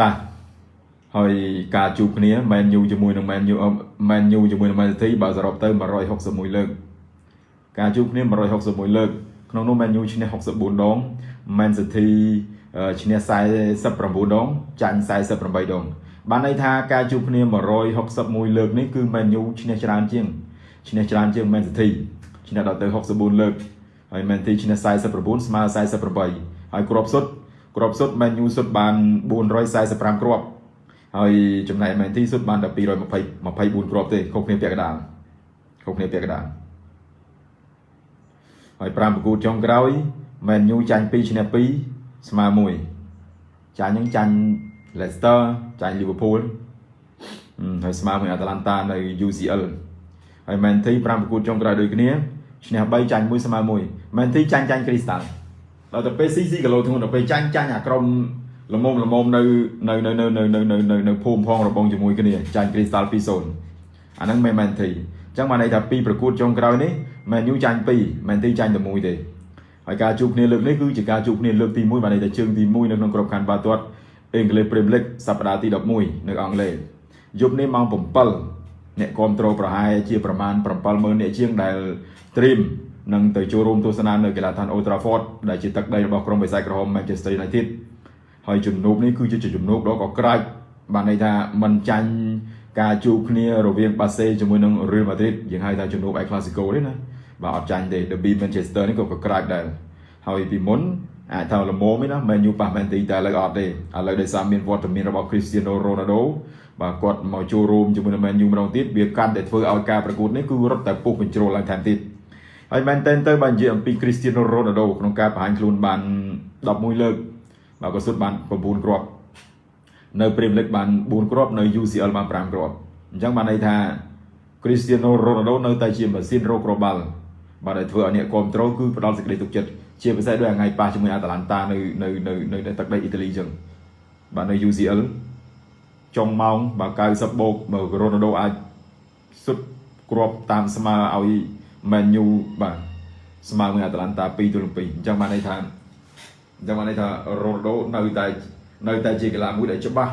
តាហើយការជួបគ្នា Man U ជាមួយនឹង Man U Man U ជាមួយនឹង Man City បើសរុបទៅ161លើកការជួបគ្នា161លើកក្នុងនោះ Man U ឈ្នះ64ដង Man City ឈ្នះ49ដងចាញ់48ដងបានន័យថាការជួបគ្នា161លើកនេះគឺ Man U ឈ្នះច្រើនជាងឈ្នះច្រើនជាង Man City ឈ្នះដល់ទៅ64លើកហើយ Man City ឈ្នះ49ស្មើ48ហើយគ្រាប់សុទ្ធ គ្រាប់សុទ្ធ Man U សុទ្ធបាន445គ្រាប់ហើយចំណែក Man City សុទ្ធបានតែ220 24គ្រាប់ទេខុសគ្នាពាក់កណ្ដាលខុសគ្នាពាក់កណ្ដាលហើយ5ប្រកួតចុងក្រោយ Man U ចាញ់2ឈ្នះ2ស្មើ1ចាញ់នឹងចាញ់ Leicester ចាញ់ Liverpool ហើយស្មើមួយ Atalanta នៅ UCL ហើយ Man City 5ប្រកួតចុងក្រោយដូចគ្នាឈ្នះ3ចាញ់1ស្មើ1 Man City ចាញ់ចាញ់ Crystal ដល់ទៅពេល CC គីឡូធ្ងន់ដល់ពេលចាញ់ចាញ់អាក្រុមល្មមល្មមនៅនៅនៅនៅនៅនៅនៅនៅភូមិផងរបងជាមួយគ្នាចាញ់ Crystal 2-0អាហ្នឹងមិនមែន Man City អញ្ចឹងបានន័យថា2ប្រកួតចុងក្រោយនេះ Man U ចាញ់2 Man City ចាញ់តែ1ទេហើយការជួបគ្នាលើកនេះគឺជាការជួបគ្នាលើកទី1បានន័យថាជើងទី1នៅក្នុងក្របខ័ណ្ឌបាល់ទាត់អង់គ្លេស Premier League សប្តាហ៍ទី11នៅអង់គ្លេសយប់នេះម៉ោង7អ្នកគ្រប់គ្រងប្រហែលជាប្រមាណ70000អ្នកជាងដែល stream នឹងទៅចូលរួមទស្សនានៅកីឡាដ្ឋាន Old Trafford ដែលជាទឹកដីរបស់ក្រុមបិសាចក្រហម Manchester United ហើយជំនួបនេះគឺជាជំនួបដ៏កក្រាច់បានន័យថាมันចាញ់ការជួបគ្នារវាងបាសេជាមួយនឹង Real Madrid យើងហៅថាជំនួប El Clasico ទេណាបាទអត់ចាញ់ទេ Derby Manchester នេះក៏កក្រាច់ដែរហើយពីមុនអាចថាល្មមទេណា Man U ប៉ះ Man City តែឥឡូវអត់ទេឥឡូវដោយសារមានវត្តមានរបស់ Cristiano Ronaldo បាទគាត់មកចូលរួមជាមួយនឹង Man U ម្ដងទៀតវាកាន់តែធ្វើឲ្យការប្រកួតនេះគឺរត់តែពុះបញ្ជ្រោលឡើងថែមទៀត ហើយមែនតែនទៅបាននិយាយអំពី Cristiano Ronaldo ក្នុងការបង្ហាញខ្លួនបាន11លើកបាទក៏សុទ្ធបាន9គ្រាប់នៅ Premier League បាន4គ្រាប់នៅ UCL បាន5គ្រាប់អញ្ចឹងបានន័យថា Cristiano Ronaldo នៅតែជាម៉ាស៊ីនរកគ្រាប់បាល់បាទដែលធ្វើឲ្យអ្នកគ្រប់គ្រងគឺផ្ដល់សេចក្តីទុកចិត្តជាពិសេសដោយថ្ងៃប៉ះជាមួយអាតាឡាន់តានៅនៅនៅនៅទឹកដីអ៊ីតាលីអញ្ចឹងបាទនៅ UCL ចុងម៉ោងបើ90បូកបើ Ronaldo អាចសុទ្ធគ្រាប់តាមស្មើឲ្យ Man U បាទស្មើមួយអាតាឡាន់តា2ទល់2អញ្ចឹងបានន័យថាអញ្ចឹងបានន័យថា Ronaldo នៅតែនៅតែជាកីឡាមួយដែលច្បាស់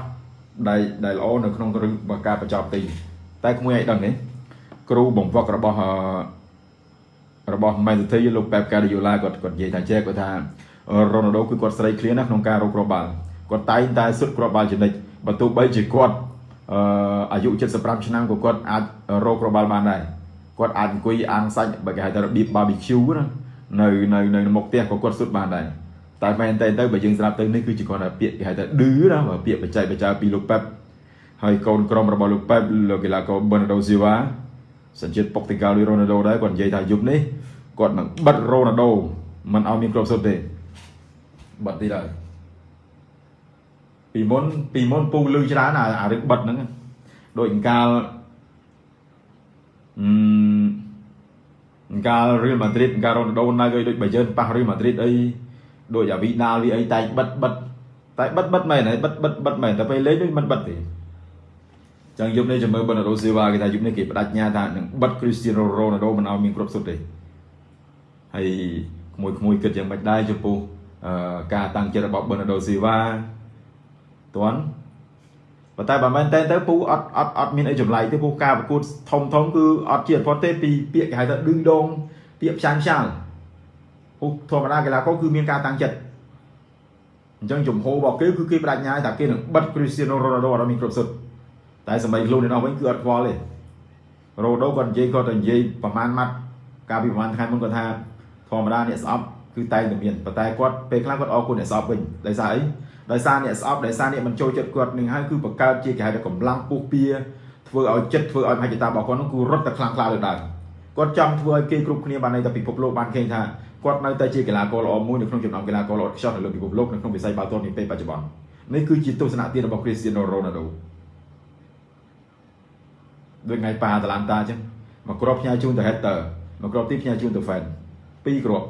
ដែលដែលល្អនៅក្នុងរឿងការបញ្ចប់ទី តែក្មួយឲ្យដឹងទេគ្រូបង្វឹករបស់របស់ Man City លោក Pep Guardiola គាត់គាត់និយាយថាចេះគាត់ថា Ronaldo គឺគាត់ស្រីឃ្លានណាក្នុងការរកគ្រាប់បាល់គាត់តែងតែសុទ្ធគ្រាប់បាល់ជានិច្ចបើទោះបីជាគាត់អឺអាយុ75ឆ្នាំក៏គាត់អាចរកគ្រាប់បាល់បានដែរ គាត់អាចអង្គុយអាំងសាច់បើគេហៅថារបៀប barbecue ណានៅនៅនៅមុខផ្ទះក៏គាត់សុទ្ធបានដែរតែមែនតែទៅបើយើងស្ដាប់ទៅនេះគឺជាគាត់ថាពាក្យគេហៅថាឌឺណាបើពាក្យបច្ចេកបច្ចាពីលោកប៉េបហើយកូនក្រុមរបស់លោកប៉េបលោកកីឡាករ Bernardo Silva សញ្ជាតិពុកទីកាលរ៉ូណាល់ដូដែរគាត់និយាយថាយប់នេះគាត់នឹងបិទរ៉ូណាល់ដូមិនឲ្យមានគ្រាប់សុទ្ធទេបិទទៀតហើយពីមុនពីមុនពូលឺច្រើនអាអារឿងបិទហ្នឹងដូចកាល កាលរៀលម៉ាឌ្រីតកាលរ៉ូណាល់ដូនៅដូចបើយើងប៉ះរៀលម៉ាឌ្រីតអីដូចអាវីដាលវាអីតែបិទបិទតែបិទបិទមែនហើយបិទបិទបិទមែនតែពេលលេងដូចមិនបិទទេចឹងយប់នេះចាំមើលបណ្ណារ៉ូស៊ីវ៉ាគេថាយប់នេះគេបដិញ្ញាថានឹងបិទគ្រីស្ទីណូរ៉ូណាល់ដូមិនឲ្យមានគ្រប់សុទ្ធទេហើយក្មួយក្មួយគិតយ៉ាងម៉េចដែរចំពោះការតាំងចិត្តរបស់បណ្ណារ៉ូស៊ីវ៉ាតន់ ប៉ុន្តែបើមែនតែទៅពូអត់អត់អត់មានអីចម្លែកទេពូការប្រកួតធំធំគឺអត់ជាអត់ផុតទេពីពាក្យគេហៅថាឌឺដងពាក្យផ្សាំងផ្សាល់ពូធម្មតាកីឡាករគឺមានការតាំងចិត្តអញ្ចឹងជំហររបស់គេគឺគេបដិញ្ញាថាគេនឹងបិទគ្រីស្ទីណូរ៉ូណាល់ដូអត់មានគ្រប់សុទ្ធតែសម័យខ្លួនឯនោះវិញគឺអត់ខ្វល់ទេរ៉ូដូគាត់និយាយគាត់ទៅនិយាយប្រហែលម៉ាត់កាលពីប្រហែលថ្ងៃមុនគាត់ថាធម្មតាអ្នកស្អប់គឺតែងតែមានប៉ុន្តែគាត់ពេលខ្លះគាត់អរគុណអ្នកស្អប់វិញដោយសារអី ដោយសារអ្នកស្អប់ដោយសារអ្នកមិនចូលចិត្តគាត់នឹងហើយគឺបង្កើតជាគេហៅថាកម្លាំងពុះពៀធ្វើឲ្យចិត្តធ្វើឲ្យមហិច្ឆតារបស់គាត់នោះគឺរត់តែខ្លាំងក្លាលើដើមគាត់ចង់ធ្វើឲ្យគេគ្រប់គ្នាបានន័យថាពិភពលោកបានឃើញថាគាត់នៅតែជាកីឡាករល្អមួយនៅក្នុងចំណោមកីឡាករល្អខ្ចោះនៅលើពិភពលោកនៅក្នុងវិស័យបាល់ទាត់នាពេលបច្ចុប្បន្ននេះគឺជាទស្សនៈទានរបស់ Cristiano Ronaldo ដូចថ្ងៃប៉ាតាឡាន់តាអញ្ចឹងមួយគ្រាប់ផ្ញើជូនទៅ header មួយគ្រាប់ទៀតផ្ញើជូនទៅ fan ពីរគ្រាប់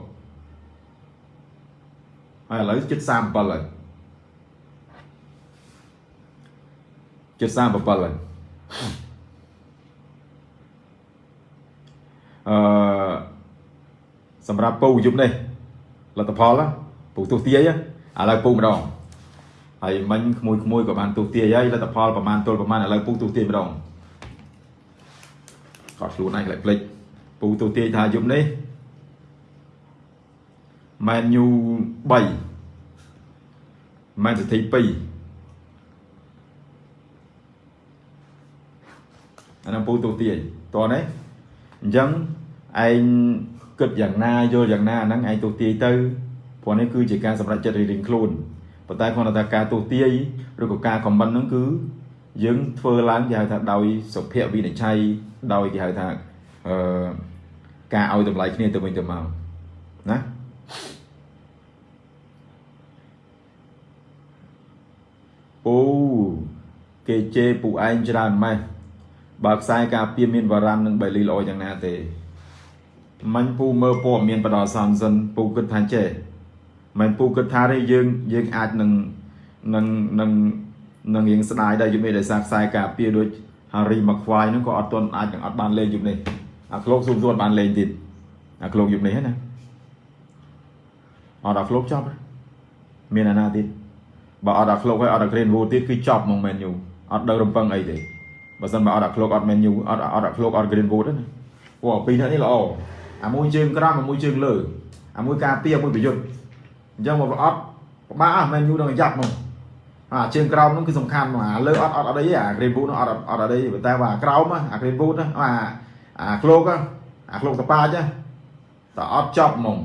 ហើយឥឡូវជិត37ហើយ ជិត37ហើយអឺសម្រាប់ពូយប់នេះលទ្ធផលពូទោះទាយឥឡូវពូម្ដងឥហើយមិញក្មួយក្មួយក៏បានទូទាយហើយលទ្ធផលប្រហែលទល់ប្រហែលឥឡូវពូទូទាយម្ដងគាត់ខ្លួនឯងខ្លាចភ្លេចពូទូទាយថាយប់នេះ Man U 3 Man City 2 អានោះពូទូទាយតោះនេះអញ្ចឹងឯងគិតយ៉ាងណាយល់យ៉ាងណាអាហ្នឹងឯងទូទាយទៅព្រោះនេះគឺជាការសម្រេចចិត្តរៀងៗខ្លួនប៉ុន្តែគ្រាន់តែការទូទាយឬក៏ការខមមិនហ្នឹងគឺយើងធ្វើឡើងគេហៅថាដោយសុភវិនិច្ឆ័យដោយគេហៅថាអឺការឲ្យតម្លៃគ្នាទៅវិញទៅមកណាអូគេជេរពូឯងច្រើនម៉េះ បើខ្សែការពៀមានវរ៉ាន់និងបេលីល្អយ៉ាងណាទេមាញ់ពូមើលព័ត៌មានបដិសំសិនពូគិតថាចេះមិនពូគិតថាទេយើងយើងអាចនឹងនឹងនឹងនឹងរៀងស្ដាយដែរយប់នេះដោយសារខ្សែការពារដូច Harry Maguire ហ្នឹងក៏អត់ទាន់អាចនឹងអត់បានលេងយប់នេះអាក្លោកស៊ូមសួនបានលេងទៀតអាក្លោកយប់នេះណាអត់ដល់ក្លោកចប់មានអាណាទៀតបើអត់ដល់ក្លោកហើយអត់ដល់ Greenwood ទៀតគឺចប់មក Man U អត់ដឹងរំពឹងអីទេ បើសិនបើអត់ដល់ក្លោកអត់ Man U អត់អត់ដល់ក្លោកអត់ Greenwood ទេណាព្រោះពីរនាក់នេះល្អអាមួយជើងក្រោមអាមួយជើងលើអាមួយការពារមួយប្រយុទ្ធអញ្ចឹងមកអត់ពិបាកមែនយូនឹងយ៉ាប់មកអាជើងក្រោមនោះគឺសំខាន់មកអាលើអត់អត់អត់អីអា green boot នោះអត់អត់អត់អីតែว่าក្រោមអា green boot ណាអាអាក្លោកអាក្លោកតប៉ាចតែអត់ចប់ហ្មង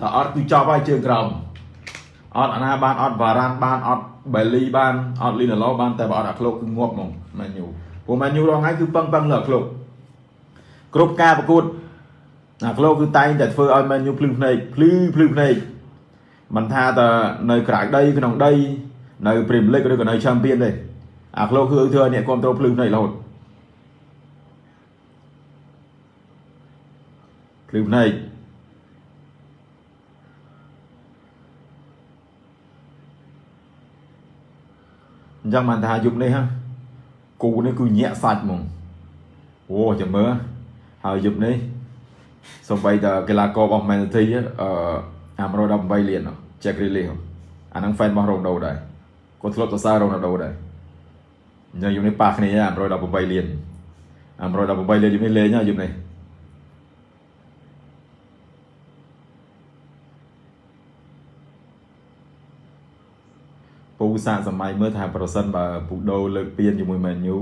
តែអត់គឺចប់ហើយជើងក្រោមអត់អាណាបានអត់បារ៉ាន់បានអត់ បេលីបានអត់លីណាឡូបានតែបើអត់អាក្លោកគឺងាប់ហ្មងមែនយូព្រោះមែនយូរងថ្ងៃគឺពឹងពឹងលើអាក្លោកគ្រប់ការប្រកួតអាក្លោគឺតែងតែធ្វើឲ្យមែនយូភ្លឺភ្នែកភ្លឺភ្លឺភ្នែកមិនថាតែនៅក្រៅដីក្នុងដីនៅព្រីមលីកឬក៏នៅឆាំពៀនទេអាក្លោគឺធ្វើឲ្យអ្នកគ្រប់គ្រងភ្លឺភ្នែករហូតភ្លឺភ្នែក អញ្ចឹងបានថាយប់នេះហ่ะគូនេះគឺញាក់សាច់ហ្មងអូចាំមើលហើយយប់នេះសំបីតកីឡាកររបស់ Man City អឺអា118លាន Jack Grealish អាហ្នឹង fan របស់ Ronaldo ដែរគាត់ធ្លាប់សរសើរ Ronaldo ដែរអញ្ចឹងយប់នេះប៉ះគ្នាអា118លានអា118លានយប់នេះលេងហើយយប់នេះពូ សាកសម័យមើលថាប្រសិនបើពូដូលើកពានជាមួយ Man U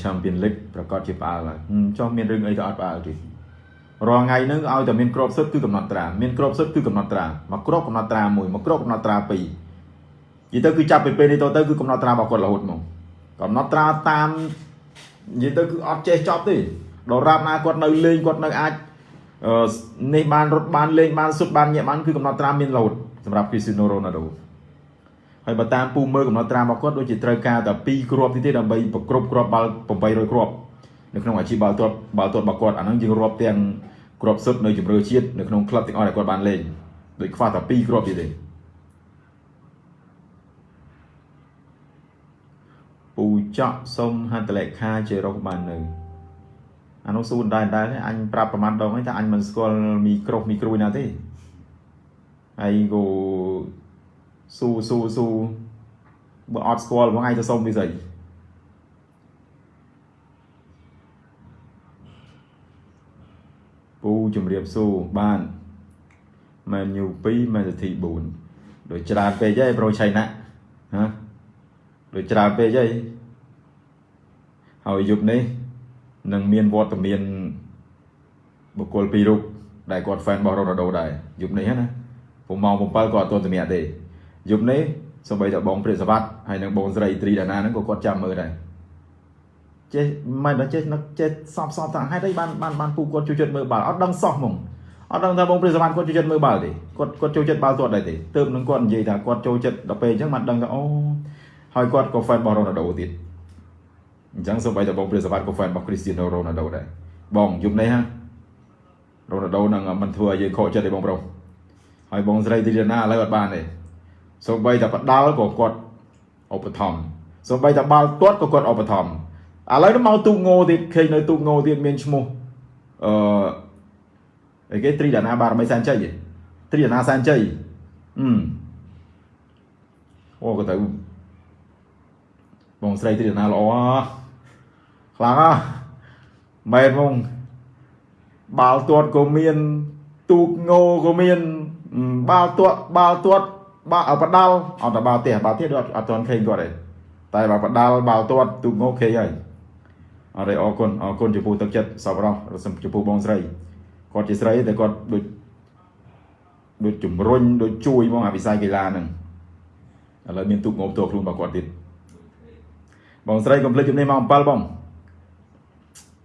Champion League ប្រកាសជាផ្អើលហើយចុះមានរឿងអីក៏អត់ផ្អើលទេរាល់ថ្ងៃហ្នឹងឲ្យតែមានក្របសិទ្ធគឺកំណត់ត្រាមានក្របសិទ្ធគឺកំណត់ត្រាមកក្របកំណត់ត្រាមួយមកក្របកំណត់ត្រាពីរនិយាយទៅគឺចាប់ពីពេលនេះតទៅគឺកំណត់ត្រារបស់គាត់រហូតមកកំណត់ត្រាតាមនិយាយទៅគឺអត់ចេះចប់ទេដល់រាប់ណាគាត់នៅលេងគាត់នៅអាចនេះបានរត់បានលេងបានសុទ្ធបានញាក់បានគឺកំណត់ត្រាមានរហូតសម្រាប់ Cristiano Ronaldo ហើយបើតាមពូមើលកំណត់ត្រារបស់គាត់ដូចជាត្រូវការតែ2គ្រាប់ទៀតទេដើម្បីប្រគ្រប់គ្រាប់បាល់800គ្រាប់នៅក្នុងអាជីពបាល់ទាត់បាល់ទាត់របស់គាត់អាហ្នឹងយើងរាប់ទាំងគ្រាប់សុទ្ធនៅជំរឿជាតិនៅក្នុងក្លឹបទាំងអស់ដែលគាត់បានលេងដូចខ្វះតែ2គ្រាប់ទៀតទេពូចော့សុំហត្ថលេខាជារកបាននៅអានោះសួរដែរដែរអញប្រាប់ប្រហែលដងហើយថាអញមិនស្គាល់មីក្រូមីក្រួយណាទេហើយក៏ ស៊ូស៊ូស៊ូបើអត់ស្គាល់បងឯងទៅសុំវាស្អីពូជំរាបសួរបានមែនញូ2មែនសធី4ដូចច្រើនពេកហើយប្រូឆៃណាហ៎ដូចច្រើនពេកហើយហើយយប់នេះនឹងមានវត្តមានបុគ្គលពីររូបដែលគាត់ fan របស់ Ronaldo ដែរយប់នេះណាព្រោះម៉ោង7គាត់អត់ទាន់សម្រាប់ទេ យប់នេះសូម្បីតែបងព្រាសវត្តហើយនិងបងស្រីត្រីដាណាហ្នឹងក៏គាត់ចាំមើលដែរចេះមិនដល់ចេះនឹកចេះសពសពថាហេតុអីបានបានបានពូគាត់ជួយចិត្តមើលបាល់អត់ដឹងសោះហ្មងអត់ដឹងថាបងព្រាសវណ្ណគាត់ជួយចិត្តមើលបាល់ទេគាត់គាត់ចូលចិត្តបាល់ទាត់ដែរទេទើបនឹងគាត់និយាយថាគាត់ចូលចិត្តដល់ពេលអញ្ចឹងបានដឹងថាអូហើយគាត់ក៏ fan របស់ Ronaldo ទៀតអញ្ចឹងសូម្បីតែបងព្រាសវណ្ណក៏ fan របស់ Cristiano Ronaldo ដែរបងយប់នេះហា Ronaldo នឹងមិនធ្វើឲ្យយើងខកចិត្តទេបងប្រុសហើយបងស្រីទីណាឥឡូវអត់បានទេ សូម្បីតែបដាល់ក៏គាត់ឧបត្ថម្ភសូម្បីតែបាល់ទាត់ក៏គាត់ឧបត្ថម្ភឥឡូវនេះមកទូកងោទៀតឃើញនៅទូកងោទៀតមានឈ្មោះអឺអីគេត្រីដាណាបារមីសានជ័យទ្រីណាសែនជ័យអឺអូក៏ទៅបងស្រីទ្រីណាល្អខ្លាំងណាស់មែនហ្មងបាល់ទាត់ក៏មានទូកងោក៏មានបាល់ទាត់បាល់ទាត់ បាល់បដាល់អត់តែបាល់ទេបាល់ទេអត់អត់ទាន់ឃើញគាត់ទេតែបាល់បដាល់បាល់ទាត់ទូកងោឃើញហើយអរេអរគុណអរគុណចំពោះទឹកចិត្តសប្បុរសចំពោះបងស្រីគាត់ជាស្រីតែគាត់ដូចដូចជំរុញដូចជួយហ្មងអាវិស័យកីឡាហ្នឹងឥឡូវមានទូកងោផ្ទាល់ខ្លួនរបស់គាត់ទៀតបងស្រីកុំភ្លេចជំនាញម៉ោង7បង